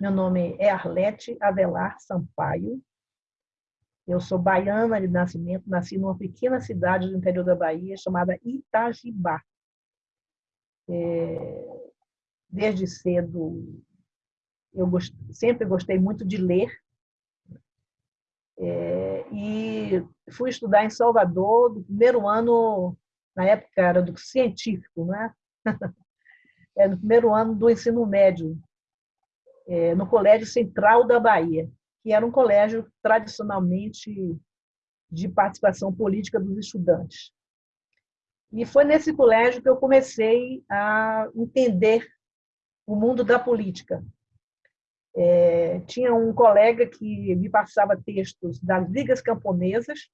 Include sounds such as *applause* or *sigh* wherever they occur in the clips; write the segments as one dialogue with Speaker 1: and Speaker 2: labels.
Speaker 1: Meu nome é Arlete Avelar Sampaio. Eu sou baiana de nascimento, nasci numa pequena cidade do interior da Bahia chamada Itajibá. É, desde cedo, eu gost, sempre gostei muito de ler. É, e fui estudar em Salvador, do primeiro ano, na época era do científico, né? *laughs* é, no primeiro ano do ensino médio, é, no Colégio Central da Bahia, que era um colégio tradicionalmente de participação política dos estudantes. E foi nesse colégio que eu comecei a entender o mundo da política. É, tinha um colega que me passava textos das ligas camponesas,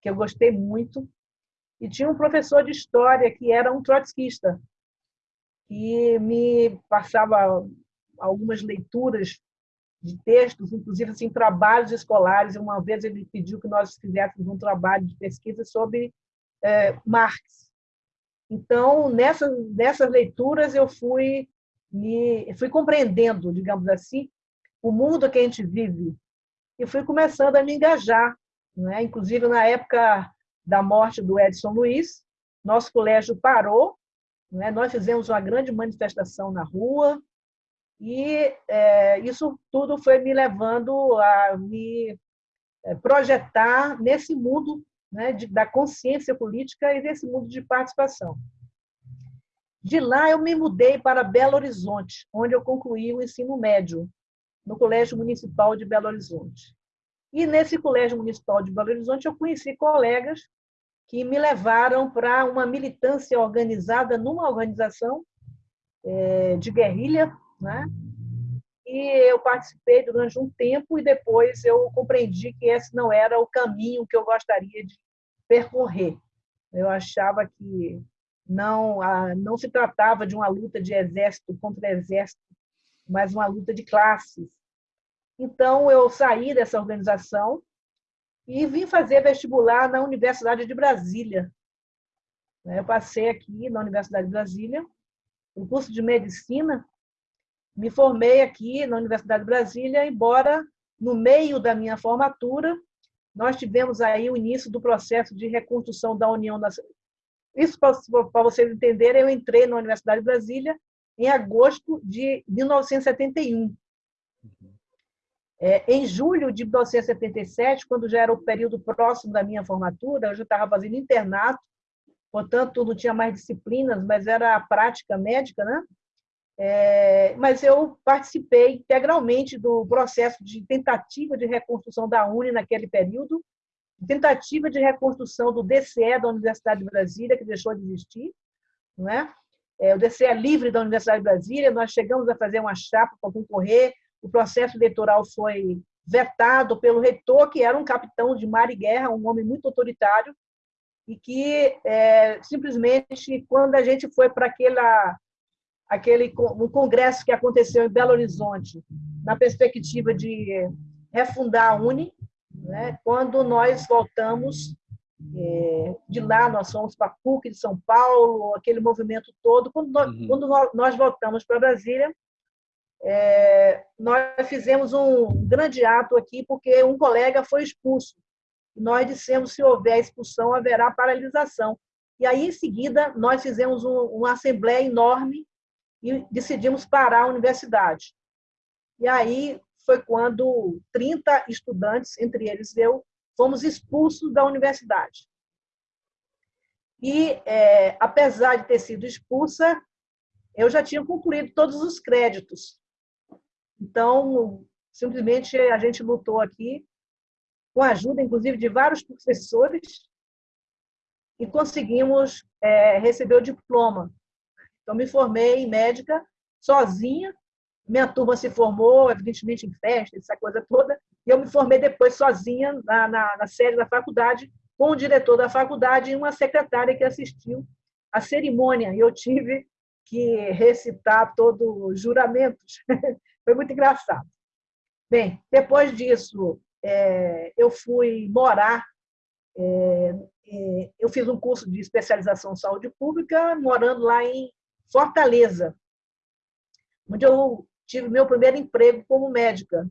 Speaker 1: que eu gostei muito, e tinha um professor de história que era um trotskista, e me passava algumas leituras de textos, inclusive assim, trabalhos escolares. Uma vez ele pediu que nós fizéssemos um trabalho de pesquisa sobre é, Marx. Então, nessas, nessas leituras, eu fui, me, fui compreendendo, digamos assim, o mundo que a gente vive e fui começando a me engajar. Né? Inclusive, na época da morte do Edson Luiz, nosso colégio parou né? Nós fizemos uma grande manifestação na rua e é, isso tudo foi me levando a me é, projetar nesse mundo né, de, da consciência política e desse mundo de participação. De lá, eu me mudei para Belo Horizonte, onde eu concluí o ensino médio, no Colégio Municipal de Belo Horizonte. E nesse Colégio Municipal de Belo Horizonte, eu conheci colegas que me levaram para uma militância organizada numa organização é, de guerrilha, né? E eu participei durante um tempo e depois eu compreendi que esse não era o caminho que eu gostaria de percorrer. Eu achava que não não se tratava de uma luta de exército contra exército, mas uma luta de classes. Então eu saí dessa organização e vim fazer vestibular na Universidade de Brasília. Eu passei aqui na Universidade de Brasília, o curso de medicina, me formei aqui na Universidade de Brasília, embora no meio da minha formatura nós tivemos aí o início do processo de reconstrução da União Nacional. Isso para vocês entenderem, eu entrei na Universidade de Brasília em agosto de 1971. É, em julho de 1977, quando já era o período próximo da minha formatura, eu já estava fazendo internato, portanto, não tinha mais disciplinas, mas era a prática médica, né? É, mas eu participei integralmente do processo de tentativa de reconstrução da UNE naquele período, tentativa de reconstrução do DCE da Universidade de Brasília, que deixou de existir, não é? É, o DCE é livre da Universidade de Brasília, nós chegamos a fazer uma chapa para concorrer, o processo eleitoral foi vetado pelo reitor, que era um capitão de mar e guerra, um homem muito autoritário, e que é, simplesmente, quando a gente foi para aquela aquele um congresso que aconteceu em Belo Horizonte, na perspectiva de refundar a Uni, né? quando nós voltamos é, de lá, nós fomos para a PUC de São Paulo, aquele movimento todo, quando nós, uhum. quando nós voltamos para Brasília, é, nós fizemos um grande ato aqui porque um colega foi expulso. Nós dissemos se houver expulsão haverá paralisação. E aí em seguida nós fizemos um, uma assembleia enorme e decidimos parar a universidade. E aí foi quando 30 estudantes, entre eles eu, fomos expulsos da universidade. E, é, apesar de ter sido expulsa, eu já tinha concluído todos os créditos. Então, simplesmente a gente lutou aqui, com a ajuda, inclusive, de vários professores, e conseguimos é, receber o diploma. Então, me formei em médica sozinha, minha turma se formou, evidentemente, em festa, essa coisa toda, e eu me formei depois sozinha na, na, na sede da faculdade, com o diretor da faculdade e uma secretária que assistiu à cerimônia. E eu tive que recitar todos os juramentos *laughs* Foi muito engraçado. Bem, depois disso, é, eu fui morar. É, é, eu fiz um curso de especialização em saúde pública, morando lá em Fortaleza, onde eu tive meu primeiro emprego como médica.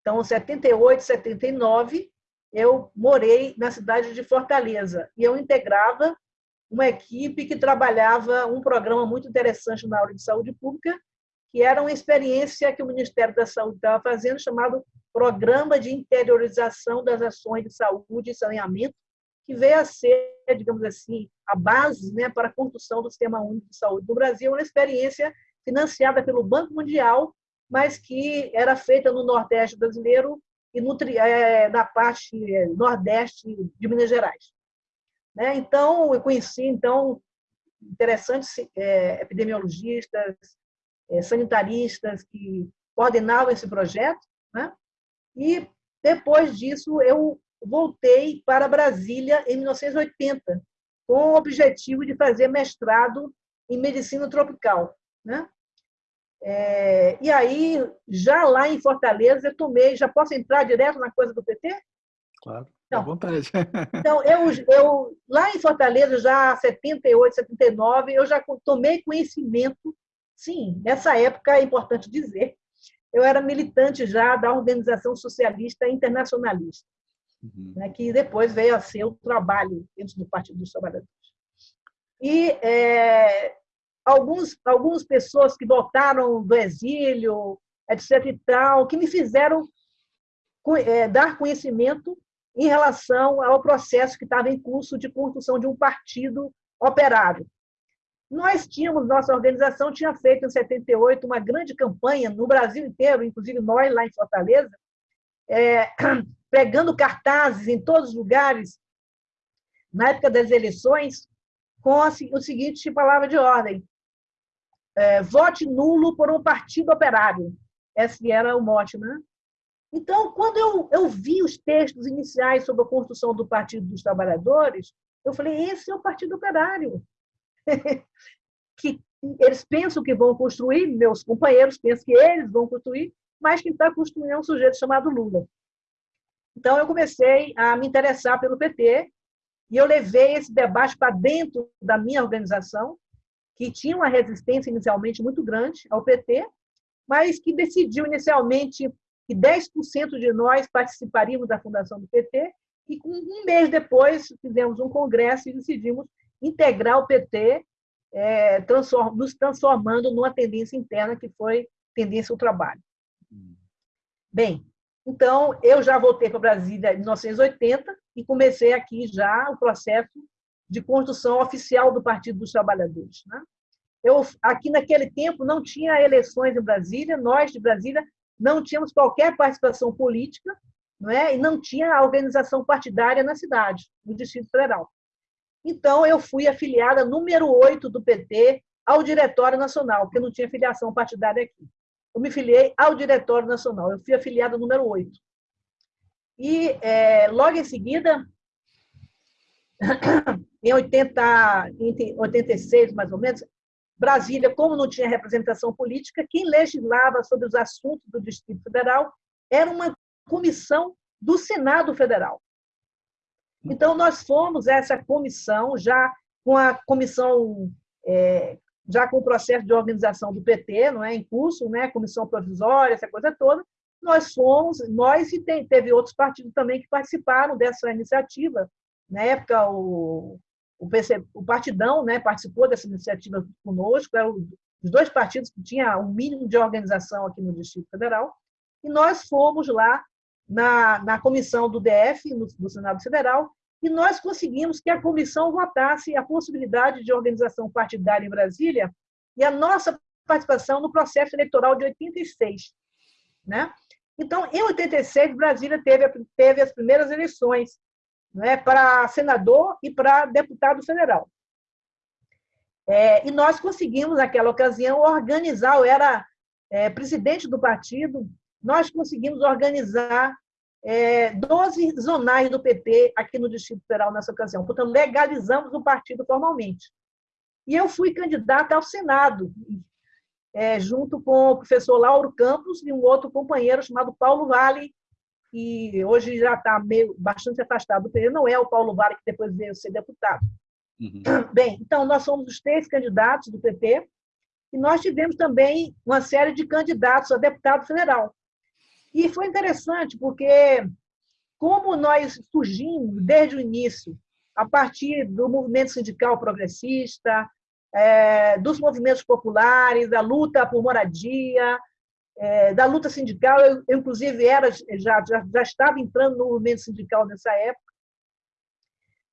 Speaker 1: Então, em 78, 79, eu morei na cidade de Fortaleza e eu integrava uma equipe que trabalhava um programa muito interessante na área de saúde pública, que era uma experiência que o Ministério da Saúde estava fazendo, chamado Programa de Interiorização das Ações de Saúde e Saneamento, que veio a ser, digamos assim, a base né, para a construção do Sistema Único de Saúde do Brasil, uma experiência financiada pelo Banco Mundial, mas que era feita no Nordeste brasileiro e no, é, na parte é, Nordeste de Minas Gerais. Né? Então, eu conheci então interessantes é, epidemiologistas, é, sanitaristas que coordenavam esse projeto, né? e depois disso eu voltei para Brasília em 1980, com o objetivo de fazer mestrado em medicina tropical. Né? É, e aí, já lá em Fortaleza, eu tomei. Já posso entrar direto na coisa do PT?
Speaker 2: Claro, então, à vontade. *laughs*
Speaker 1: então, eu, eu, lá em Fortaleza, já 78, 79, eu já tomei conhecimento. Sim, nessa época, é importante dizer, eu era militante já da Organização Socialista Internacionalista uhum. né, que depois veio a ser o trabalho dentro do Partido dos Trabalhadores. E é, alguns, algumas pessoas que voltaram do exílio, etc. e tal, que me fizeram é, dar conhecimento em relação ao processo que estava em curso de construção de um partido operário. Nós tínhamos, nossa organização tinha feito em 78 uma grande campanha no Brasil inteiro, inclusive nós lá em Fortaleza, é, *clears throat* pregando cartazes em todos os lugares, na época das eleições, com o seguinte palavra de ordem: é, vote nulo por um partido operário. Esse era o mote, né? Então, quando eu, eu vi os textos iniciais sobre a construção do Partido dos Trabalhadores, eu falei: esse é o Partido Operário. *laughs* que eles pensam que vão construir, meus companheiros pensam que eles vão construir, mas quem está construindo um sujeito chamado Lula. Então, eu comecei a me interessar pelo PT e eu levei esse debate para dentro da minha organização, que tinha uma resistência inicialmente muito grande ao PT, mas que decidiu inicialmente que 10% de nós participaríamos da fundação do PT, e um mês depois fizemos um congresso e decidimos integrar o PT, é, transform, nos transformando numa tendência interna que foi tendência ao trabalho. Bem, então, eu já voltei para Brasília em 1980 e comecei aqui já o processo de construção oficial do Partido dos Trabalhadores. Né? Eu, aqui naquele tempo não tinha eleições em Brasília, nós de Brasília não tínhamos qualquer participação política não é? e não tinha organização partidária na cidade, no Distrito Federal. Então, eu fui afiliada número 8 do PT ao Diretório Nacional, porque não tinha filiação partidária aqui eu me filiei ao Diretório Nacional. Eu fui afiliada número 8. E é, logo em seguida, *clears throat* em 80, em 86, mais ou menos, Brasília, como não tinha representação política, quem legislava sobre os assuntos do Distrito Federal era uma comissão do Senado Federal. Então, nós fomos essa comissão, já com a comissão é, já com o processo de organização do PT, não é, em curso, né, comissão provisória, essa coisa toda, nós fomos, nós e tem, teve outros partidos também que participaram dessa iniciativa. Na época, o, o, PC, o Partidão né, participou dessa iniciativa conosco, eram os dois partidos que tinham um mínimo de organização aqui no Distrito Federal, e nós fomos lá na, na comissão do DF, no, do Senado Federal, e nós conseguimos que a comissão votasse a possibilidade de organização partidária em Brasília e a nossa participação no processo eleitoral de 86. Né? Então, em 86, Brasília teve, teve as primeiras eleições né, para senador e para deputado federal. É, e nós conseguimos, naquela ocasião, organizar, eu era é, presidente do partido, nós conseguimos organizar é, 12 zonais do PT aqui no Distrito Federal nessa ocasião. Portanto, legalizamos o partido formalmente. E eu fui candidata ao Senado, é, junto com o professor Lauro Campos e um outro companheiro chamado Paulo Vale, que hoje já está meio bastante afastado do PT, não é o Paulo Vale que depois veio ser deputado. Uhum. *clears throat* Bem, então nós somos os três candidatos do PT E nós tivemos também uma série de candidatos a deputado federal. E foi interessante, porque como nós surgimos desde o início, a partir do movimento sindical progressista, é, dos movimentos populares, da luta por moradia, é, da luta sindical. Eu, inclusive, era, já, já, já estava entrando no movimento sindical nessa época.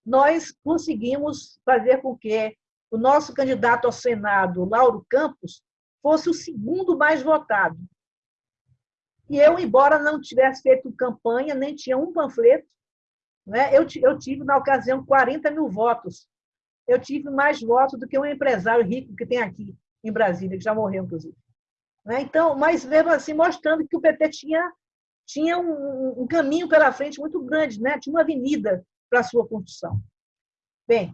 Speaker 1: Nós conseguimos fazer com que o nosso candidato ao Senado, Lauro Campos, fosse o segundo mais votado. E eu, embora não tivesse feito campanha, nem tinha um panfleto, né, eu, eu tive, na ocasião, 40 mil votos eu tive mais votos do que um empresário rico que tem aqui em Brasília, que já morreu, inclusive. Né? Então, mas mesmo assim, mostrando que o PT tinha, tinha um, um caminho pela frente muito grande, né? tinha uma avenida para a sua construção. Bem,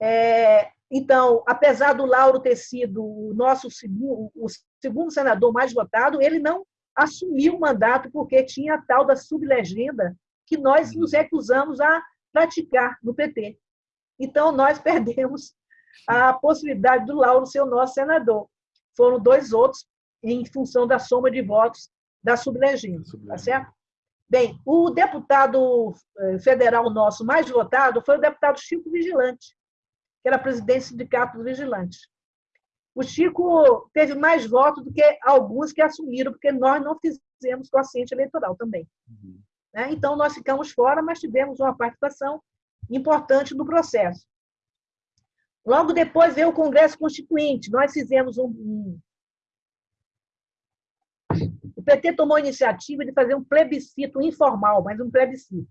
Speaker 1: é, então, apesar do Lauro ter sido o nosso segundo, o segundo senador mais votado, ele não assumiu o mandato porque tinha a tal da sublegenda que nós nos recusamos a praticar no PT. Então, nós *laughs* perdemos a possibilidade do Lauro ser o nosso senador. Foram dois outros em função da soma de votos da sublegenda, tá certo? Bem, o deputado eh, federal nosso mais votado foi o deputado Chico Vigilante, que era presidente do Sindicato dos Vigilantes. O Chico teve mais votos do que alguns que assumiram, porque nós não fizemos consciente eleitoral também. Uhum. Né? Então, nós ficamos fora, mas tivemos uma participação importante no processo. Logo depois veio o Congresso Constituinte. Nós fizemos um, um o PT tomou a iniciativa de fazer um plebiscito informal, mas um plebiscito.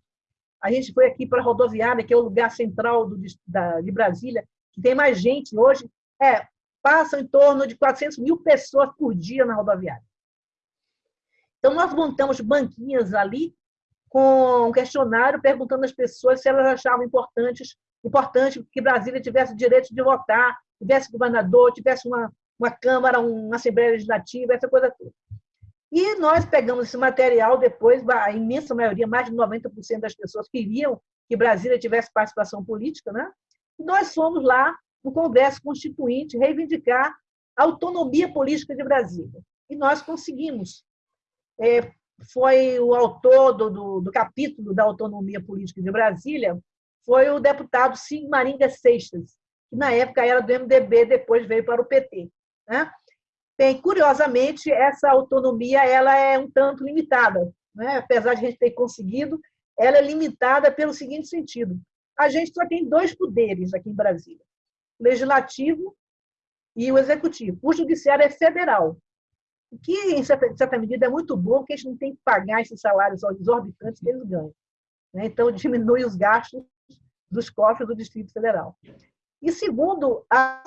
Speaker 1: A gente foi aqui para a rodoviária, que é o lugar central do, da, de Brasília, que tem mais gente hoje. É, passam em torno de 400 mil pessoas por dia na rodoviária. Então, nós montamos banquinhas ali com um questionário perguntando às pessoas se elas achavam importantes, importante que Brasília tivesse direito de votar, tivesse governador, tivesse uma, uma Câmara, uma Assembleia Legislativa, essa coisa toda. E nós pegamos esse material depois, a imensa maioria, mais de 90% das pessoas queriam que Brasília tivesse participação política, né? Nós fomos lá no Congresso Constituinte reivindicar a autonomia política de Brasília. E nós conseguimos. É, foi o autor do, do, do, capítulo da autonomia política de Brasília, foi o deputado Sigmaringa Seixas, que na época era do MDB, depois veio para o PT. Né? Bem, curiosamente, essa autonomia ela é um tanto limitada. Né? Apesar de a gente ter conseguido, ela é limitada pelo seguinte sentido. A gente só tem dois poderes aqui em Brasília, legislativo e o executivo. O judiciário é federal, o que, em certa, medida, é muito bom, porque a gente não tem que pagar esses salários exorbitantes que eles ganham. Né? Então, *laughs* diminui os gastos dos cofres do Distrito Federal. E, segundo, a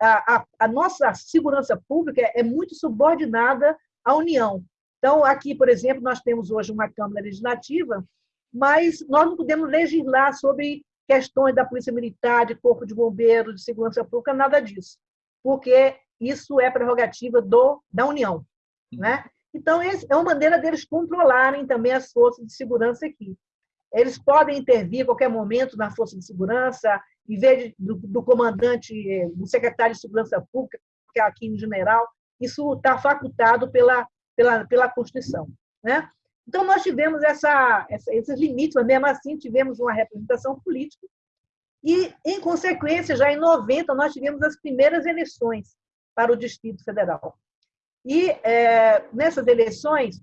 Speaker 1: a, a nossa segurança pública é muito subordinada à União. Então, aqui, por exemplo, nós temos hoje uma Câmara Legislativa, mas nós não podemos legislar sobre questões da Polícia Militar, de Corpo de Bombeiros, de Segurança Pública, nada disso, porque isso é prerrogativa do, da União. Né? Então, é uma maneira deles controlarem também as forças de segurança aqui. Eles podem intervir a qualquer momento na força de segurança, em vez do, do, comandante, do secretário de Segurança Pública, que é aqui em general, isso está facultado pela, pela, pela Constituição. Né? Então, nós tivemos essa, essa, esses limites, mas mesmo assim tivemos uma representação política. E, em consequência, já em 90, nós tivemos as primeiras eleições para o Distrito Federal. E é, nessas eleições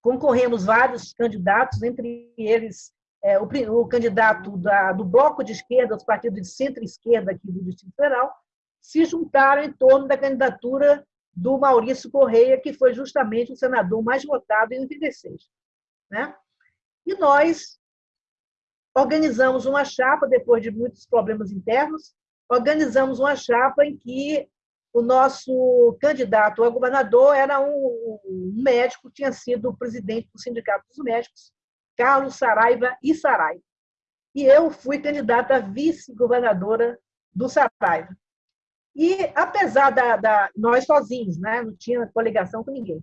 Speaker 1: concorremos vários candidatos, entre eles é, o, o, candidato da, do Bloco de Esquerda, os partidos de centro-esquerda aqui do Distrito Federal, se juntaram em torno da candidatura do Maurício Correia, que foi justamente o senador mais votado em 86. Né? E nós organizamos uma chapa, depois de muitos problemas internos, organizamos uma chapa em que o nosso candidato a governador era um, médico, tinha sido presidente do Sindicato dos Médicos, Carlos Saraiva e Saraiva. E eu fui candidata a vice-governadora do Saraiva. E apesar da, da, nós sozinhos, né, não tinha coligação com ninguém.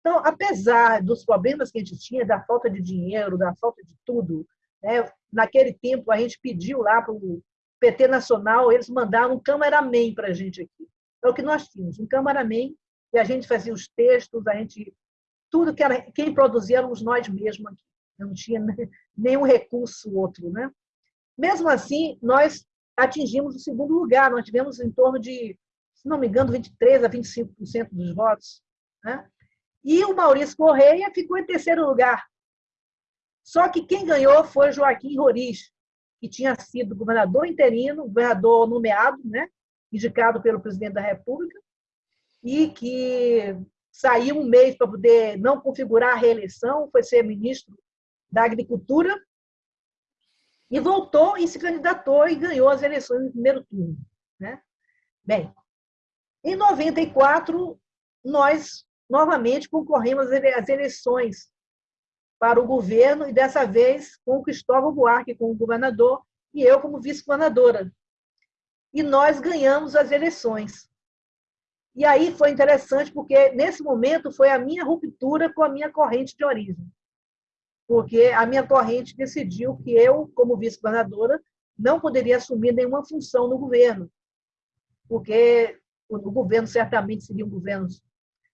Speaker 1: Então, apesar dos problemas que a gente tinha, da falta de dinheiro, da falta de tudo, né, naquele tempo a gente pediu lá para o PT Nacional, eles mandaram um cameraman para a gente aqui é o que nós tínhamos, um cameraman, e a gente fazia os textos, a gente tudo que era quem produzia éramos nós mesmos aqui. Não tinha *laughs* nenhum recurso outro, né? Mesmo assim, nós atingimos o segundo lugar, nós tivemos em torno de, se não me engano, 23 a 25% dos votos, né? E o Maurício Correia ficou em terceiro lugar. Só que quem ganhou foi Joaquim Roriz, que tinha sido governador interino, governador nomeado, né, indicado pelo presidente da República, e que saiu um mês para poder não configurar a reeleição, foi ser ministro da Agricultura, e voltou e se candidatou e ganhou as eleições no primeiro turno. Né? Bem, em 94, nós novamente concorremos às eleições para o governo, e dessa vez com o Cristóvão Buarque como governador e eu como vice-governadora. E nós ganhamos as eleições. E aí foi interessante, porque nesse momento foi a minha ruptura com a minha corrente de origem. Porque a minha corrente decidiu que eu, como vice-governadora, não poderia assumir nenhuma função no governo. Porque o governo certamente seria um governo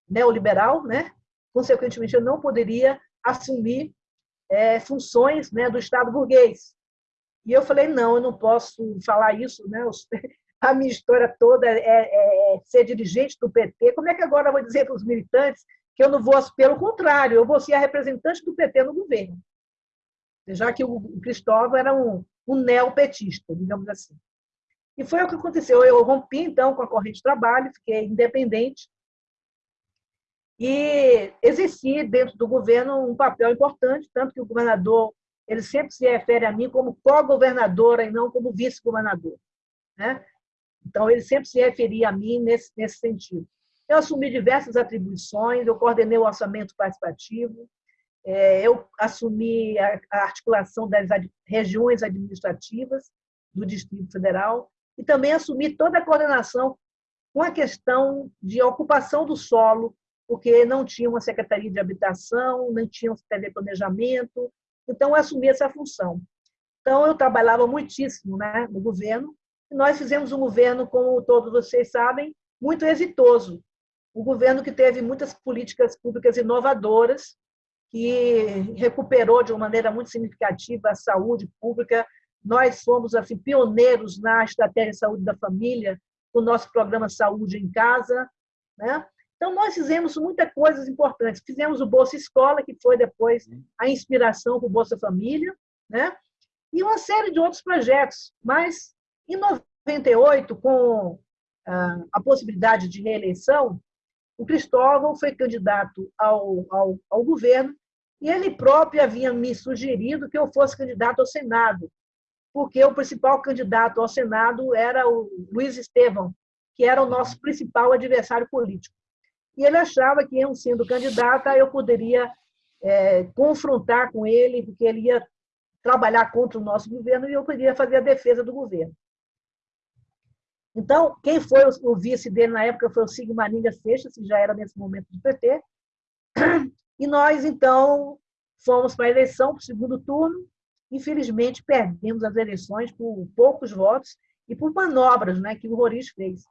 Speaker 1: neoliberal, né? consequentemente, eu não poderia assumir é, funções né, do Estado burguês. E eu falei, não, eu não posso falar isso, né? *laughs* a minha história toda é, é, é, ser dirigente do PT. Como é que agora eu vou dizer para os militantes que eu não vou, pelo contrário, eu vou ser a representante do PT no governo? Já que o Cristóvão era um, um neopetista, digamos assim. E foi o que aconteceu. Eu rompi, então, com a corrente de trabalho, fiquei independente, e exerci dentro do governo um papel importante, tanto que o governador ele sempre se refere a mim como co-governadora e não como vice-governador. Né? Então, ele sempre se referia a mim nesse, nesse sentido. Eu assumi diversas atribuições, eu coordenei o orçamento participativo, é, eu assumi a articulação das regiões administrativas do Distrito Federal e também assumi toda a coordenação com a questão de ocupação do solo porque não tinha uma secretaria de habitação, não tinha um de planejamento, então eu assumi essa função. Então eu trabalhava muitíssimo né, no governo, e nós fizemos um governo, como todos vocês sabem, muito exitoso. Um governo que teve muitas políticas públicas inovadoras, que recuperou de uma maneira muito significativa a saúde pública. Nós fomos assim, pioneiros na estratégia de saúde da família, com o nosso programa Saúde em Casa. Né? Então, nós fizemos muitas coisas importantes. Fizemos o Bolsa Escola, que foi depois a inspiração para o Bolsa Família, né? e uma série de outros projetos. Mas, em 98, com ah, a possibilidade de reeleição, o Cristóvão foi candidato ao, ao, ao governo e ele próprio havia me sugerido que eu fosse candidato ao Senado, porque o principal candidato ao Senado era o Luiz Estevão, que era o nosso principal adversário político e ele achava que, eu sendo candidata, eu poderia é, confrontar com ele, porque ele ia trabalhar contra o nosso governo e eu poderia fazer a defesa do governo. Então, quem foi o vice dele na época foi o Sigma Maringa Seixas, que já era nesse momento do PT. E nós, então, fomos para a eleição, para o segundo turno. Infelizmente, perdemos as eleições por poucos votos e por manobras né, que o Roriz fez.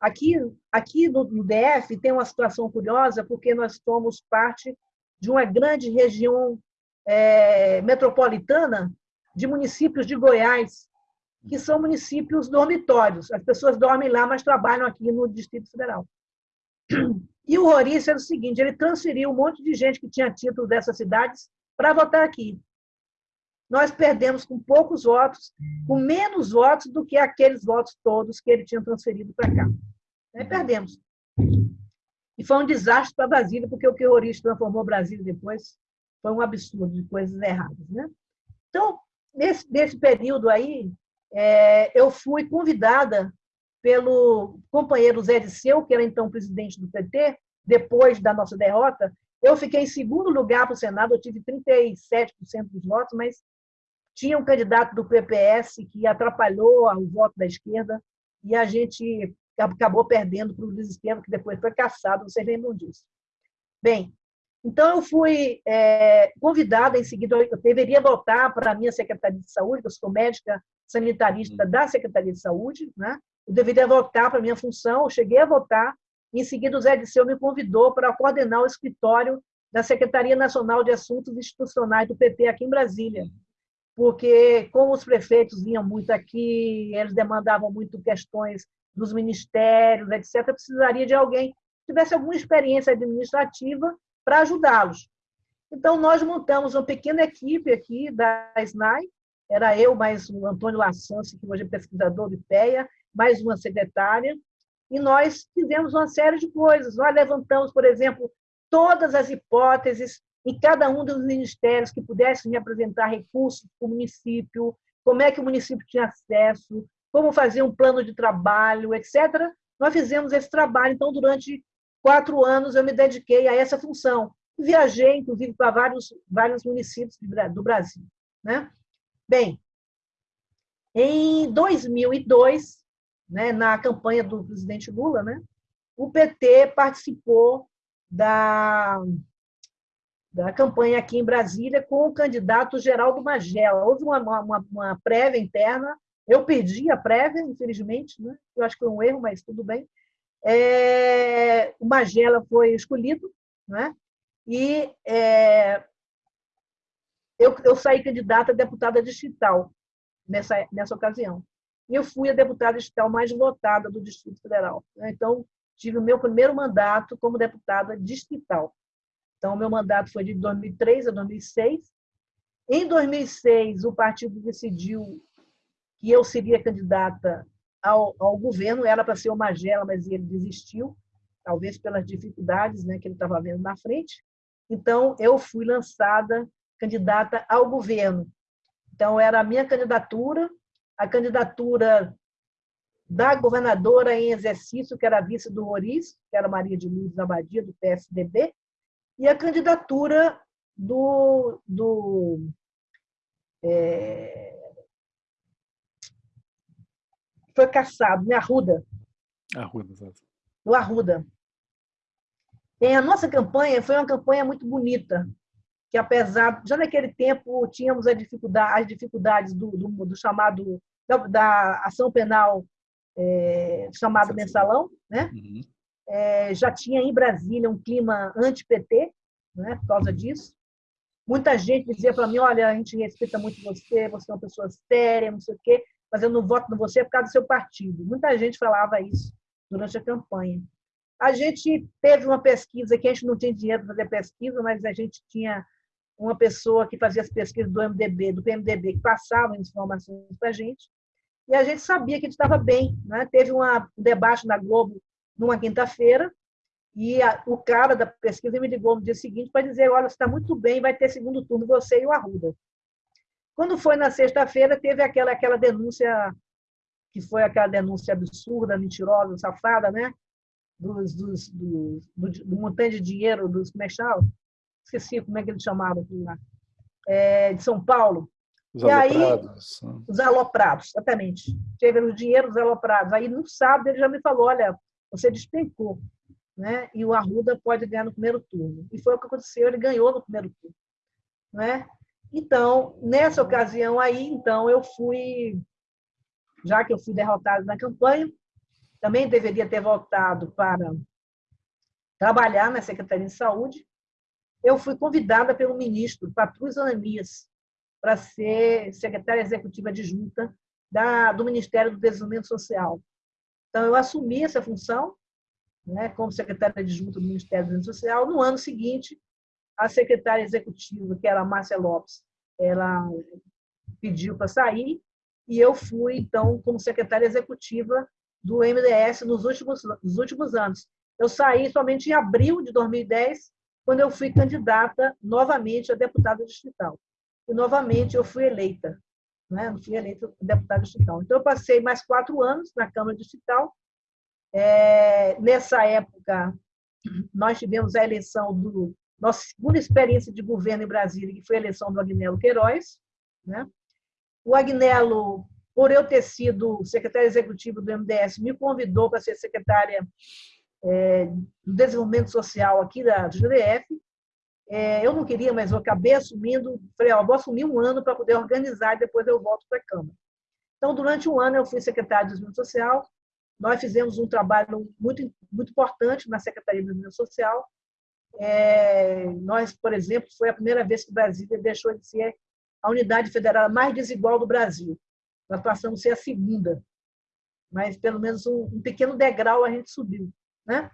Speaker 1: Aqui, aqui no, no DF tem uma situação curiosa, porque nós somos parte de uma grande região é, metropolitana de municípios de Goiás, que são municípios dormitórios. As pessoas dormem lá, mas trabalham aqui no Distrito Federal. E o Roriz era o seguinte: ele transferiu um monte de gente que tinha título dessas cidades para votar aqui nós perdemos com poucos votos, com menos votos do que aqueles votos todos que ele tinha transferido para cá. Aí perdemos. E foi um desastre para Brasília, porque o que o Oriz transformou Brasília depois foi um absurdo de coisas erradas. Né? Então, nesse, nesse período aí, é, eu fui convidada pelo companheiro Zé Disseu, que era então presidente do PT, depois da nossa derrota. Eu fiquei em segundo lugar para o Senado, eu tive 37% dos votos, mas tinha um candidato do PPS que atrapalhou o voto da esquerda e a gente acabou perdendo para o Luiz que depois foi caçado, vocês lembram disso. Bem, então eu fui é, convidada em seguida, eu deveria voltar para a minha Secretaria de Saúde, eu sou médica sanitarista uhum. da Secretaria de Saúde, né? Eu deveria voltar para minha função, eu cheguei a votar, em seguida o Zé Disseu me convidou para coordenar o escritório da Secretaria Nacional de Assuntos Institucionais do PT aqui em Brasília. Porque, como os prefeitos vinham muito aqui, eles demandavam muito questões dos ministérios, etc., precisaria de alguém que tivesse alguma experiência administrativa para ajudá-los. Então, nós montamos uma pequena equipe aqui da SNAI, era eu, mais o Antônio Lassance, que hoje é pesquisador do IPEA, mais uma secretária, e nós fizemos uma série de coisas. Nós levantamos, por exemplo, todas as hipóteses em cada um dos ministérios que pudessem apresentar recursos para o município, como é que o município tinha acesso, como fazer um plano de trabalho, etc. Nós fizemos esse trabalho. Então, durante quatro anos, eu me dediquei a essa função. Viajei, inclusive, para vários, vários municípios do Brasil. Né? Bem, em 2002, né, na campanha do presidente Lula, né, o PT participou da, da campanha aqui em Brasília com o candidato Geraldo Magela. Houve uma, uma, uma prévia interna, eu perdi a prévia, infelizmente, né? eu acho que foi um erro, mas tudo bem. É, o Magela foi escolhido, né? e é, eu, eu saí candidata a deputada distrital nessa, nessa ocasião. E eu fui a deputada distrital mais votada do Distrito Federal. Então, tive o meu primeiro mandato como deputada distrital. Então, o meu mandato foi de 2003 a 2006. Em 2006, o partido decidiu que eu seria candidata ao, ao governo, era para ser o Magela, mas ele desistiu, talvez pelas dificuldades né, que ele estava vendo na frente. Então, eu fui lançada candidata ao governo. Então, era a minha candidatura, a candidatura da governadora em exercício, que era a vice do Roriz, que era Maria de Lourdes Abadia, do PSDB, e a candidatura do, do é, foi caçado, né? Arruda.
Speaker 2: Arruda, exato.
Speaker 1: Do Arruda. E a nossa campanha foi uma campanha muito bonita, que apesar, já naquele tempo tínhamos dificuldade, as dificuldades do, do, do chamado, da, da, ação penal é, chamado mensalão, né? Uhum. É, já tinha em Brasília um clima anti-PT, né, por causa disso. Muita gente dizia para mim, olha, a gente respeita muito você, você é uma pessoa séria, não sei o quê, mas eu não voto em você por causa do seu partido. Muita gente falava isso durante a campanha. A gente teve uma pesquisa que a gente não tinha dinheiro para fazer pesquisa, mas a gente tinha uma pessoa que fazia as pesquisas do MDB, do PMDB, que passava informações para a gente, e a gente sabia que gente estava bem. Né? Teve uma, um debate na Globo numa quinta-feira, e a, o cara da pesquisa me ligou no dia seguinte para dizer: olha, você está muito bem, vai ter segundo turno você e o Arruda. Quando foi na sexta-feira, teve aquela, aquela denúncia, que foi aquela denúncia absurda, mentirosa, safada, né? Dos, dos, do, do, do montante de dinheiro dos, chama? Esqueci como é que eles chamavam lá. É, de São Paulo.
Speaker 2: Os e aloprados.
Speaker 1: Aí, os aloprados, exatamente. Teve o dinheiro dos aloprados. Aí, no sábado, ele já me falou, olha, você despencou né? e o Arruda pode ganhar no primeiro turno. E foi o que aconteceu, ele ganhou no primeiro turno. Né? Então, nessa ocasião aí, então, eu fui, já que eu fui derrotado na campanha, também deveria ter voltado para trabalhar na Secretaria de Saúde, eu fui convidada pelo ministro Patrus Ananias para ser secretária executiva adjunta da, do Ministério do Desenvolvimento Social. Então, eu assumi essa função né, como secretária adjunta do Ministério do Desenvolvimento Social. No ano seguinte, a secretária executiva, que era a Márcia Lopes, ela pediu para sair e eu fui, então, como secretária executiva do MDS nos últimos, nos últimos anos. Eu saí somente em abril de 2010, quando eu fui candidata novamente a deputada distrital. E, novamente, eu fui eleita. Né? Eu fui eleita deputada distrital. Então, eu passei mais quatro anos na Câmara Distrital, é, nessa época, nós tivemos a eleição do nossa segunda experiência de governo em Brasília, que foi a eleição do Agnello Queiroz. Né? O Agnello, por eu ter sido secretário executivo do MDS, me convidou para ser secretária é, do Desenvolvimento Social aqui da, GDF. É, eu não queria, mas eu acabei assumindo. Falei, ó, vou assumir um ano para poder organizar e depois eu volto para a Câmara. Então, durante um ano, eu fui secretária de Desenvolvimento Social. Nós fizemos um trabalho muito, muito importante na Secretaria de Desenvolvimento Social. É, nós, por exemplo, foi a primeira vez que o Brasil deixou de ser a unidade federal mais desigual do Brasil. Nós passamos a ser a segunda, mas pelo menos um, um pequeno degrau a gente subiu. Né?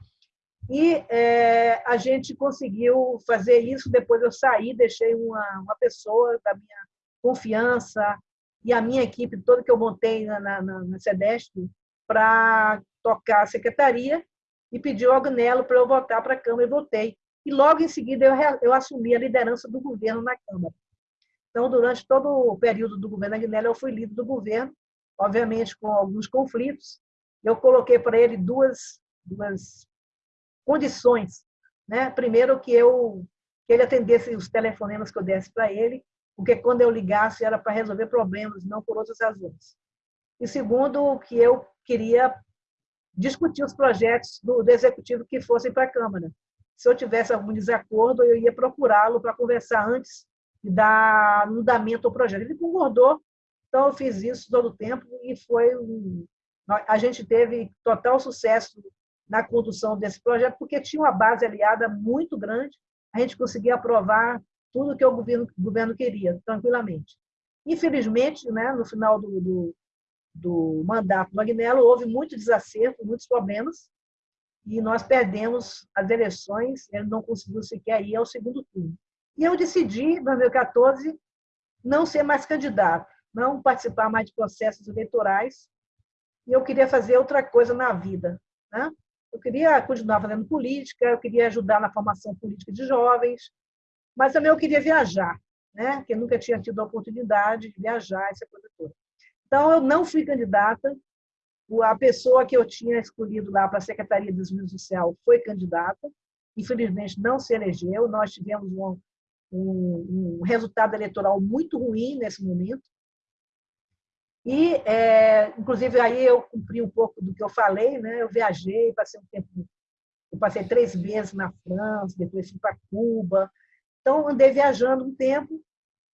Speaker 1: E é, a gente conseguiu fazer isso. Depois eu saí, deixei uma, uma pessoa da minha confiança e a minha equipe toda que eu montei na, na, na SEDESP para tocar a secretaria e pediu ao Agnello para eu voltar para a Câmara e votei. E logo em seguida eu, eu assumi a liderança do governo na Câmara. Então, durante todo o período do governo Agnello, eu fui líder do governo, obviamente com alguns conflitos. Eu coloquei para ele duas, duas condições. Né? Primeiro, que, eu, que ele atendesse os telefonemas que eu desse para ele, porque quando eu ligasse era para resolver problemas, não por outras razões. E segundo, que eu queria discutir os projetos do, do executivo que fossem para a Câmara. Se eu tivesse algum desacordo, eu ia procurá-lo para conversar antes de dar andamento ao projeto. Ele concordou, então eu fiz isso todo o tempo e foi um, a gente teve total sucesso na condução desse projeto, porque tinha uma base aliada muito grande, a gente conseguia aprovar tudo que o governo, o governo queria, tranquilamente. Infelizmente, né, no final do, do, do mandato do Agnello, houve muito desacerto, muitos problemas, e nós perdemos as eleições, ele não conseguiu sequer ir ao segundo turno. E eu decidi, em 2014, não ser mais candidato, não participar mais de processos eleitorais, e eu queria fazer outra coisa na vida. Né? Eu queria continuar fazendo política, eu queria ajudar na formação política de jovens, mas também eu queria viajar, né? porque nunca tinha tido a oportunidade de viajar, essa coisa toda. Então, eu não fui candidata, a pessoa que eu tinha escolhido lá para a Secretaria de Desenvolvimento Social foi candidata, infelizmente não se elegeu, nós tivemos um, um, um resultado eleitoral muito ruim nesse momento, e, é, inclusive, aí eu cumpri um pouco do que eu falei, né? Eu viajei, passei um tempo, eu passei três meses na França, depois fui para Cuba. Então, andei viajando um tempo,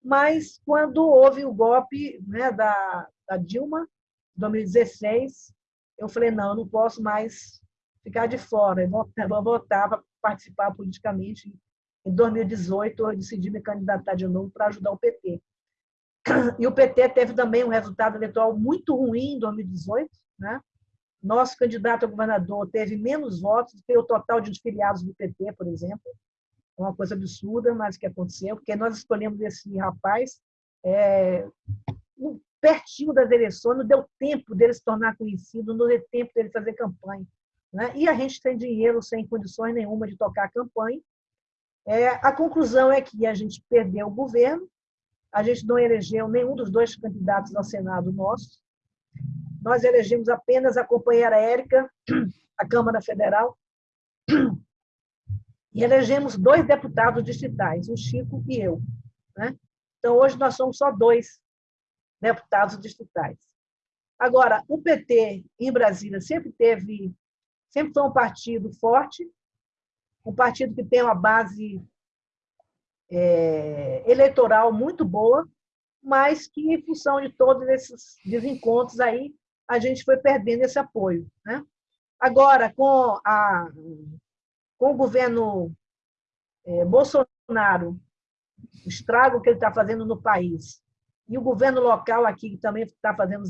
Speaker 1: mas quando houve o golpe né, da, da Dilma, em 2016, eu falei, não, eu não posso mais ficar de fora, eu vou, vou voltar para participar politicamente. Em 2018, eu decidi me candidatar de novo para ajudar o PT. E o PT teve também um resultado eleitoral muito ruim em 2018. Né? Nosso candidato a governador teve menos votos do que o total de filiados do PT, por exemplo. É uma coisa absurda, mas que aconteceu, porque nós escolhemos esse rapaz é, pertinho das eleições, não deu tempo dele se tornar conhecido, não deu tempo dele fazer campanha. Né? E a gente tem dinheiro sem condições nenhuma de tocar a campanha. É, a conclusão é que a gente perdeu o governo, a gente não elegeu nenhum dos dois candidatos ao Senado nosso. Nós elegemos apenas a companheira Érica, a Câmara Federal, e elegemos dois deputados distritais, o Chico e eu. Né? Então, hoje nós somos só dois deputados distritais. Agora, o PT em Brasília sempre teve, sempre foi um partido forte, um partido que tem uma base é, eleitoral muito boa, mas que, em função de todos esses desencontros aí, a gente foi perdendo esse apoio. Né? Agora, com, a, com o governo é, Bolsonaro, o estrago que ele está fazendo no país, e o governo local aqui, que também está fazendo,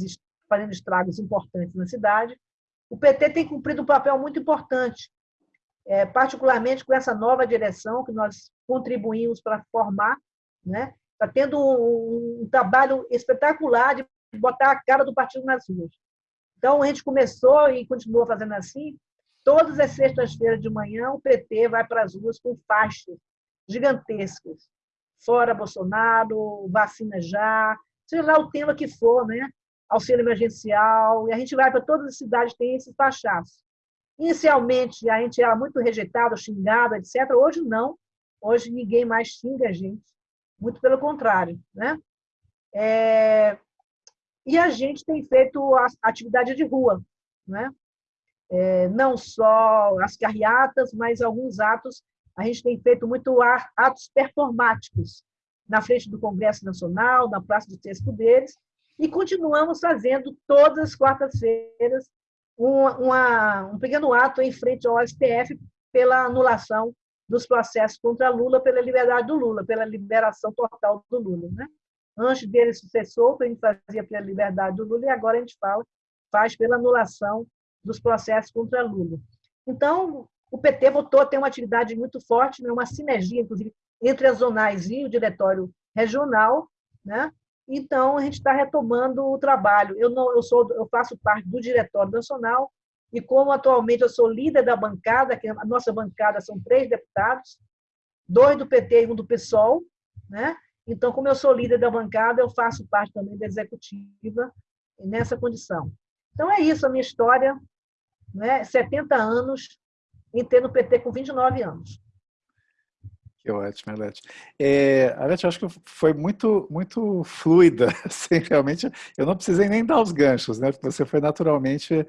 Speaker 1: fazendo estragos importantes na cidade, o PT tem cumprido um papel muito importante, é, particularmente com essa nova direção que nós contribuímos para formar, né? Está tendo um, trabalho espetacular de botar a cara do partido nas ruas. Então, a gente começou e continua fazendo assim. Todas as sextas-feiras de manhã, o PT vai para as ruas com faixas gigantescas. Fora Bolsonaro, vacina já, seja lá o tema que for, né? auxílio emergencial, e a gente vai para todas as cidades têm esses fachaços. Inicialmente, a gente era muito rejeitado, xingado, etc. Hoje, não. Hoje, ninguém mais xinga a gente. Muito pelo contrário. Né? É... E a gente tem feito a atividade de rua. Né? É, não só as carreatas, mas alguns atos. A gente tem feito muito atos performáticos na frente do Congresso Nacional, na Praça dos Três Poderes, E continuamos fazendo todas as quartas-feiras um, um pequeno ato em frente ao STF pela anulação dos processos contra Lula, pela liberdade do Lula, pela liberação total do Lula. Né? Antes dele ser solto, a gente fazia pela liberdade do Lula e agora a gente fala, faz pela anulação dos processos contra Lula. Então, o PT voltou a ter uma atividade muito forte, né? uma sinergia, inclusive, entre as zonais e o diretório regional, né? Então a gente está retomando o trabalho. Eu não, eu sou, eu faço parte do diretório nacional e como atualmente eu sou líder da bancada, que a nossa bancada são três deputados, dois do PT e um do PSOL, né? Então, como eu sou líder da bancada, eu faço parte também da executiva nessa condição. Então, é isso a minha história, né? 70 anos, entrei no PT com 29 anos.
Speaker 2: Que ótimo, Alete. É, eu acho que foi muito, muito fluida, *laughs* assim, realmente, eu não precisei nem dar os ganchos, né, porque você foi naturalmente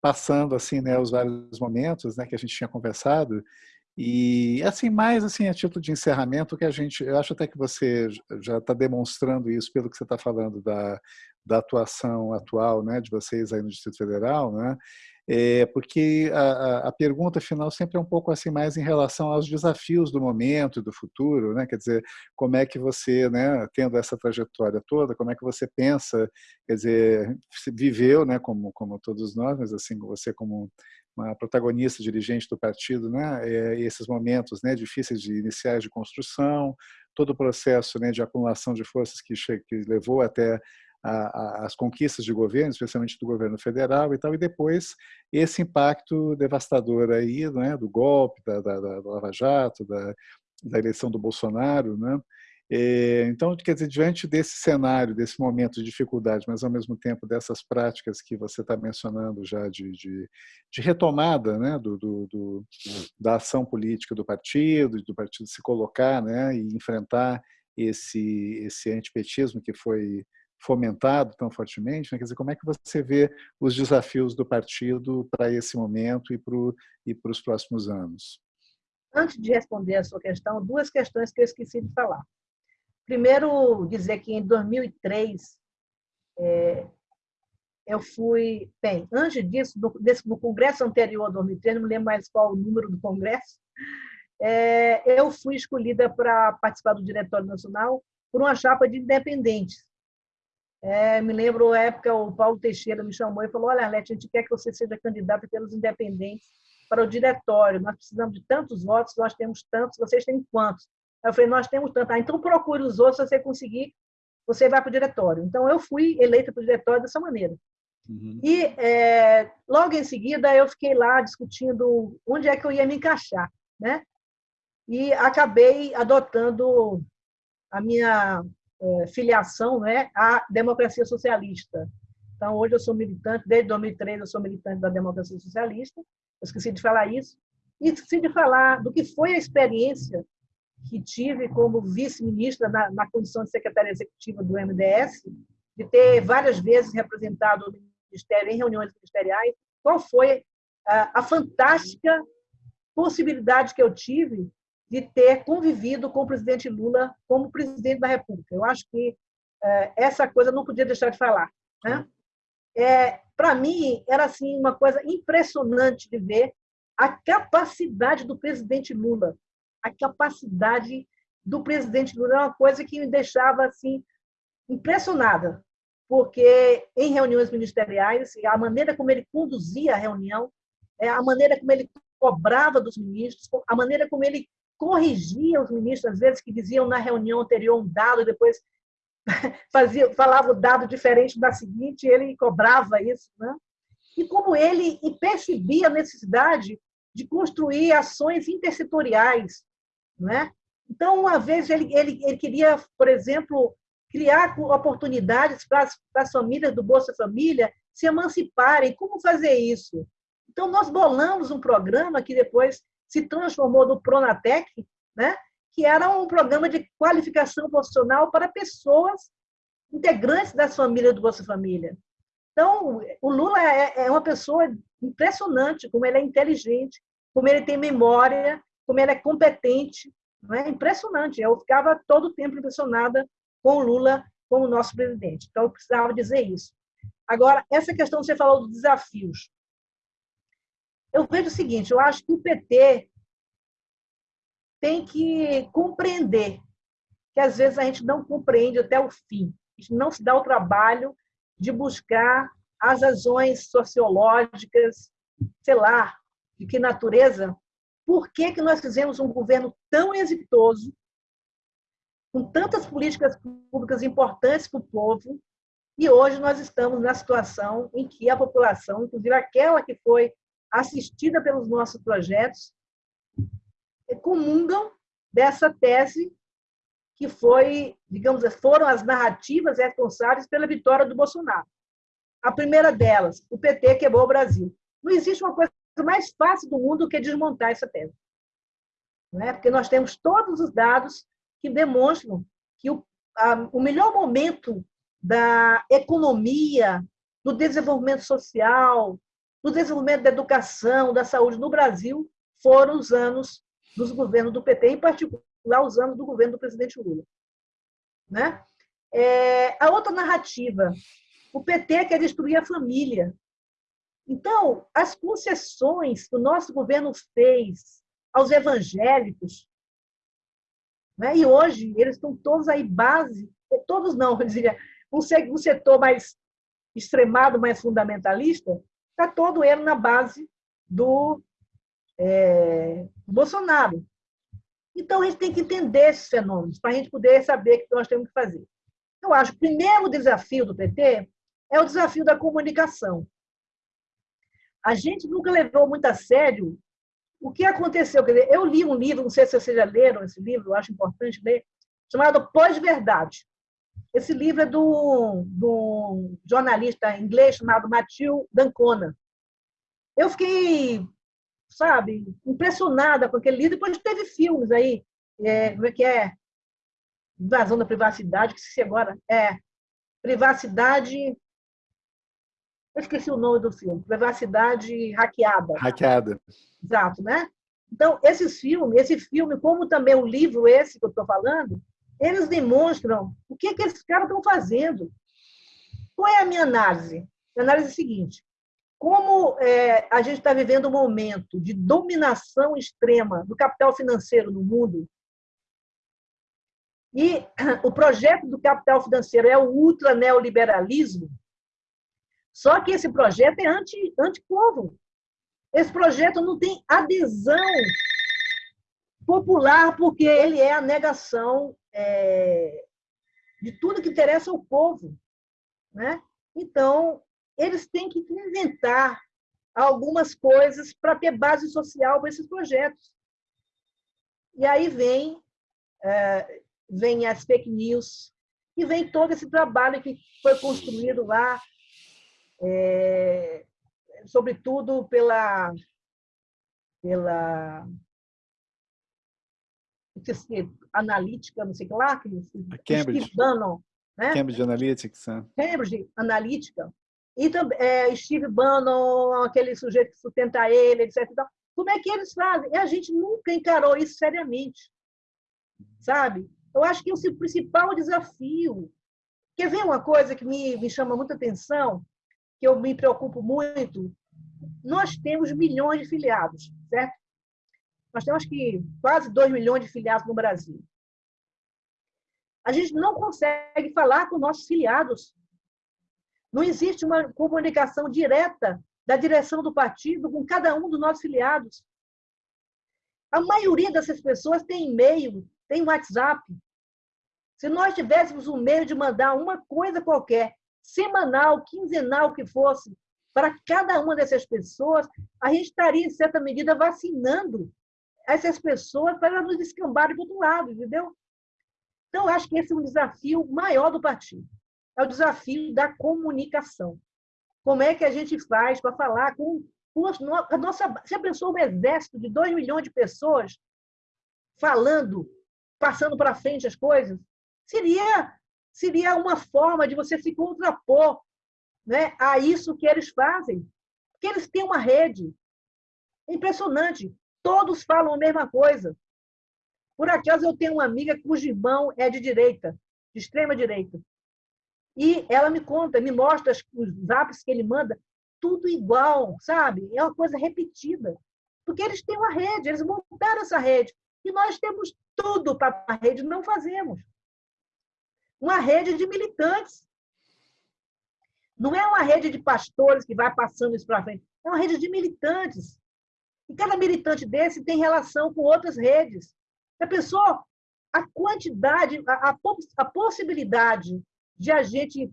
Speaker 2: passando, assim, né, os vários momentos, né, que a gente tinha conversado, e, assim, mais, assim, a título de encerramento, que a gente, eu acho até que você já está demonstrando isso pelo que você está falando da, da atuação atual, né, de vocês aí no Distrito Federal, né, é, porque a, a, pergunta final sempre é um pouco assim mais em relação aos desafios do momento e do futuro, né? Quer dizer, como é que você, né, tendo essa trajetória toda, como é que você pensa, quer dizer, viveu, né, como como todos nós, mas assim você como uma protagonista, dirigente do partido, né, é, esses momentos, né, difíceis de iniciais de construção, todo o processo, né, de acumulação de forças que, que levou até a, a, as conquistas de governo, especialmente do governo federal e tal, e depois esse impacto devastador aí, né, do golpe, da, da, da Lava Jato, da, da eleição do Bolsonaro, né? É, então, quer dizer, diante desse cenário, desse momento de dificuldade, mas ao mesmo tempo dessas práticas que você está mencionando já de, de, de retomada né, do, do, do, da ação política do partido, do partido se colocar né, e enfrentar esse, esse antipetismo que foi fomentado tão fortemente, né? quer dizer, como é que você vê os desafios do partido para esse momento e para, e os próximos anos?
Speaker 1: Antes de responder a sua questão, duas questões que eu esqueci de falar. Primeiro, dizer que em 2003, é, eu fui... Bem, antes disso, no, desse, no congresso anterior a 2003, não me lembro mais qual o número do congresso, é, eu fui escolhida para participar do Diretório Nacional por uma chapa de independentes. É, me lembro a época, o Paulo Teixeira me chamou e falou: Olha, Arlete, a gente quer que você seja candidata pelos independentes para o diretório. Nós precisamos de tantos votos, nós temos tantos, vocês têm quantos? Eu falei: Nós temos tantos. Ah, então procure os outros, se você conseguir, você vai para o diretório. Então eu fui eleita para o diretório dessa maneira. Uhum. E é, logo em seguida eu fiquei lá discutindo onde é que eu ia me encaixar, né? E acabei adotando a minha filiação né, à democracia socialista. Então, hoje eu sou militante, desde 2003 eu sou militante da democracia socialista, eu esqueci de falar isso, e esqueci de falar do que foi a experiência que tive como vice-ministra na, na condição de secretária executiva do MDS, de ter várias vezes representado o Ministério em reuniões ministeriais, qual foi a, a fantástica possibilidade que eu tive de ter convivido com o presidente Lula como presidente da República. Eu acho que é, essa coisa não podia deixar de falar. Né? É, Para mim, era assim uma coisa impressionante de ver a capacidade do presidente Lula. A capacidade do presidente Lula era uma coisa que me deixava assim impressionada, porque em reuniões ministeriais, a maneira como ele conduzia a reunião, é, a maneira como ele cobrava dos ministros, a maneira como ele corrigia os ministros, às vezes, que diziam na reunião anterior um dado, e depois *laughs* fazia, falava o dado diferente da seguinte, ele cobrava isso. Né? E como ele percebia a necessidade de construir ações intersetoriais. Né? Então, uma vez, ele, ele, ele queria, por exemplo, criar oportunidades para as, para as famílias do Bolsa Família se emanciparem. Como fazer isso? Então, nós bolamos um programa que depois se transformou no Pronatec, né? que era um programa de qualificação profissional para pessoas integrantes das famílias do Bolsa Família. Então, o Lula é, é uma pessoa impressionante, como ele é inteligente, como ele tem memória, como ele é competente, não é impressionante. Eu ficava todo o tempo impressionada com o Lula como nosso presidente. Então, eu precisava dizer isso. Agora, essa questão que você falou dos desafios. Eu vejo o seguinte, eu acho que o PT tem que compreender que, às vezes, a gente não compreende até o fim. A gente não se dá o trabalho de buscar as razões sociológicas, sei lá, de que natureza, por que, que nós fizemos um governo tão exitoso, com tantas políticas públicas importantes para o povo, e hoje nós estamos na situação em que a população, inclusive aquela que foi assistida pelos nossos projetos, comungam dessa tese que foi, digamos, foram as narrativas responsáveis pela vitória do Bolsonaro. A primeira delas, o PT quebrou o Brasil. Não existe uma coisa mais fácil do mundo que desmontar essa tese. Não é? Porque nós temos todos os dados que demonstram que o, a, o melhor momento da economia, do desenvolvimento social, do desenvolvimento da educação, da saúde no Brasil foram os anos dos governos do PT, em particular os anos do governo do presidente Lula. Né? É, a outra narrativa, o PT quer destruir a família. Então, as concessões que o nosso governo fez aos evangélicos, né? e hoje eles estão todos aí base, todos não, *laughs* eu diria, um setor mais extremado, mais fundamentalista, está todo ele na base do é, Bolsonaro. Então, a gente tem que entender esses fenômenos para a gente poder saber o que nós temos que fazer. Eu acho que o primeiro desafio do PT é o desafio da comunicação. A gente nunca levou muito a sério o que aconteceu. Dizer, eu li um livro, não sei se vocês já leram esse livro, eu acho importante ler, chamado Pós-Verdade. Esse livro é do, do jornalista inglês chamado Matthew Dancona. Eu fiquei sabe, impressionada com aquele livro. Depois teve filmes aí, é, como é que é? Invasão da privacidade, que se agora é privacidade. Eu esqueci o nome do filme. Privacidade hackeada.
Speaker 2: Hackeada.
Speaker 1: Exato, né? Então, esses filmes, esse filme, como também o livro esse que eu estou falando, eles demonstram o que, que esses caras estão fazendo. Qual é a minha análise? A análise é a seguinte: como é, a gente está vivendo um momento de dominação extrema do capital financeiro no mundo, e *clears throat* o projeto do capital financeiro é o ultra neoliberalismo, só que esse projeto é anti, anti-povo. Esse projeto não tem adesão popular, porque ele é a negação é, de tudo que interessa ao povo. Né? Então, eles têm que inventar algumas coisas para ter base social para esses projetos. E aí vem, é, vem as fake news, e vem todo esse trabalho que foi construído lá, é, sobretudo pela, pela analítica, não sei o que lá, que,
Speaker 2: Cambridge.
Speaker 1: Steve Bannon, né?
Speaker 2: Cambridge Analytics. É.
Speaker 1: Cambridge Analytica, e também é, Steve Bannon, aquele sujeito que sustenta ele, etc. Como é que eles fazem? E a gente nunca encarou isso seriamente, sabe? Eu acho que esse é o principal desafio. Quer ver uma coisa que me, me chama muita atenção, que eu me preocupo muito? Nós temos milhões de filiados, certo? Nós temos que quase 2 milhões de filiados no Brasil. A gente não consegue falar com nossos filiados não existe uma comunicação direta da direção do partido com cada um dos nossos filiados. A maioria dessas pessoas tem e-mail, tem WhatsApp. Se nós tivéssemos um meio de mandar uma coisa qualquer, semanal, quinzenal que fosse, para cada uma dessas pessoas, a gente estaria, em certa medida, vacinando essas pessoas para elas nos descambarem do outro lado, entendeu? Então, acho que esse é um desafio maior do partido é o desafio da comunicação. Como é que a gente faz para falar com, a nossa. Você pensou um exército de 2 milhões de pessoas falando, passando para frente as coisas? Seria, seria uma forma de você se contrapor né, a isso que eles fazem. Porque eles têm uma rede. É impressionante. Todos falam a mesma coisa. Por acaso eu tenho uma amiga cujo irmão é de direita, de extrema direita. E ela me conta, me mostra os zaps que ele manda, tudo igual, sabe? É uma coisa repetida. Porque eles têm uma rede, eles montaram essa rede. E nós temos tudo para a rede, não fazemos. Uma rede de militantes. Não é uma rede de pastores que vai passando isso para frente. É uma rede de militantes. E cada militante desse tem relação com outras redes. A pessoa, a quantidade, a, a, a possibilidade de a gente,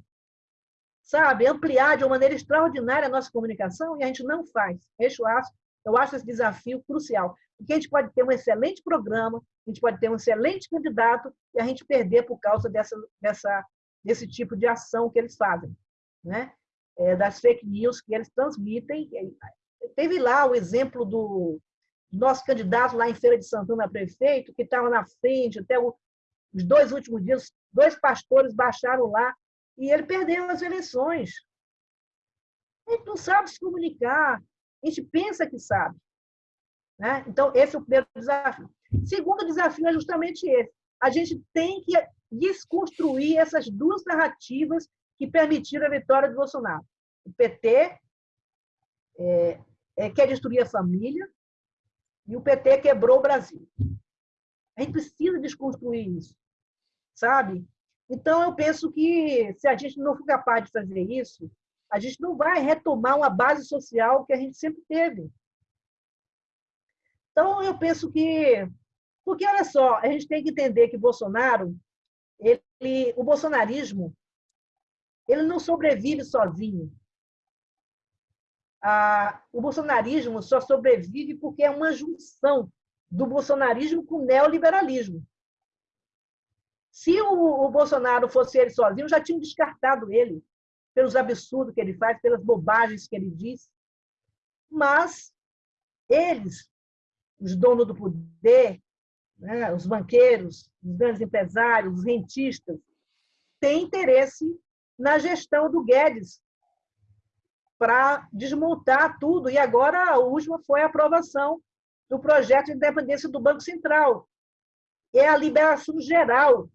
Speaker 1: sabe, ampliar de uma maneira extraordinária a nossa comunicação e a gente não faz. Eu acho, eu acho esse desafio crucial. Porque a gente pode ter um excelente programa, a gente pode ter um excelente candidato e a gente perder por causa dessa, dessa, desse tipo de ação que eles fazem, né? É, das fake news que eles transmitem. Teve lá o exemplo do nosso candidato lá em Feira de Santana, prefeito, que estava na frente até o, os dois últimos dias, dois pastores baixaram lá e ele perdeu as eleições. A gente não sabe se comunicar, a gente pensa que sabe. Né? Então, esse é o primeiro desafio. Segundo desafio é justamente esse. A gente tem que desconstruir essas duas narrativas que permitiram a vitória do Bolsonaro. O PT é, é, quer destruir a família e o PT quebrou o Brasil. A gente precisa desconstruir isso, sabe? Então, eu penso que se a gente não for capaz de fazer isso, a gente não vai retomar uma base social que a gente sempre teve. Então, eu penso que. Porque, olha só, a gente tem que entender que Bolsonaro, ele, o bolsonarismo, ele não sobrevive sozinho. Ah, o bolsonarismo só sobrevive porque é uma junção do bolsonarismo com o neoliberalismo. Se o, o Bolsonaro fosse ele sozinho, já tinham descartado ele pelos absurdos que ele faz, pelas bobagens que ele diz. Mas eles os donos do poder, né, os banqueiros, os grandes empresários, os rentistas, têm interesse na gestão do Guedes para desmontar tudo. E agora a última foi a aprovação do projeto de independência do Banco Central. É a liberação geral.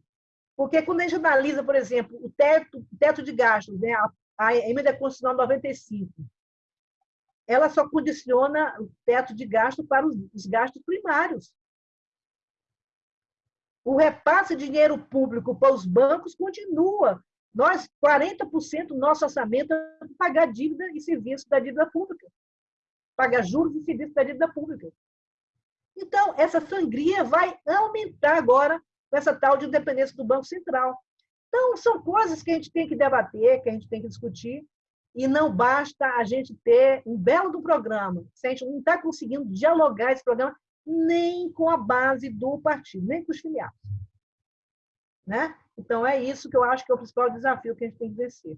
Speaker 1: Porque quando a gente analisa, por exemplo, o teto, teto de gastos, né, a, a emenda constitucional 95, ela só condiciona o teto de gasto para os gastos primários. O repasse de dinheiro público para os bancos continua. Nós, 40% do nosso orçamento é pagar dívida e serviço da dívida pública. Pagar juros e serviço da dívida pública. Então, essa sangria vai aumentar agora com essa tal de independência do Banco Central. Então, são coisas que a gente tem que debater, que a gente tem que discutir, e não basta a gente ter um belo do programa, se a gente não está conseguindo dialogar esse programa nem com a base do partido, nem com os filiados. Né? Então, é isso que eu acho que é o principal desafio que a gente tem que vencer.